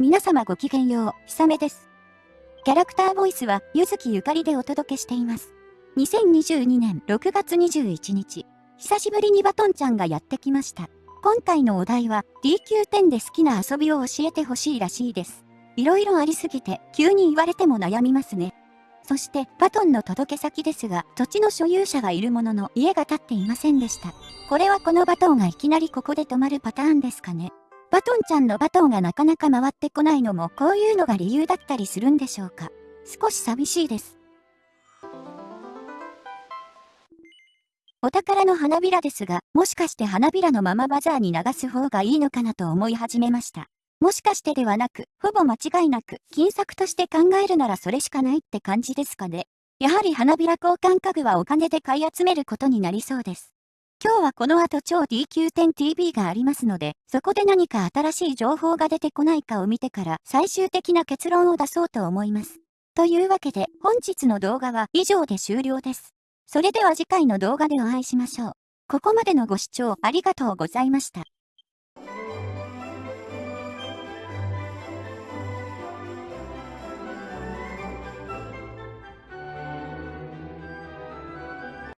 皆様ごきげんよう、ひさめです。キャラクターボイスは、ゆずきゆかりでお届けしています。2022年6月21日、久しぶりにバトンちゃんがやってきました。今回のお題は、DQ10 で好きな遊びを教えてほしいらしいです。いろいろありすぎて、急に言われても悩みますね。そして、バトンの届け先ですが、土地の所有者がいるものの、家が建っていませんでした。これはこのバトンがいきなりここで止まるパターンですかね。バトンちゃんのバトンがなかなか回ってこないのもこういうのが理由だったりするんでしょうか？少し寂しいです。お宝の花びらですが、もしかして花びらのままバザーに流す方がいいのかなと思い始めました。もしかしてではなく、ほぼ間違いなく、金策として考えるならそれしかないって感じですかね。やはり花びら交換家具はお金で買い集めることになりそうです。今日はこの後超 DQ10TV がありますので、そこで何か新しい情報が出てこないかを見てから最終的な結論を出そうと思います。というわけで本日の動画は以上で終了です。それでは次回の動画でお会いしましょう。ここまでのご視聴ありがとうございました。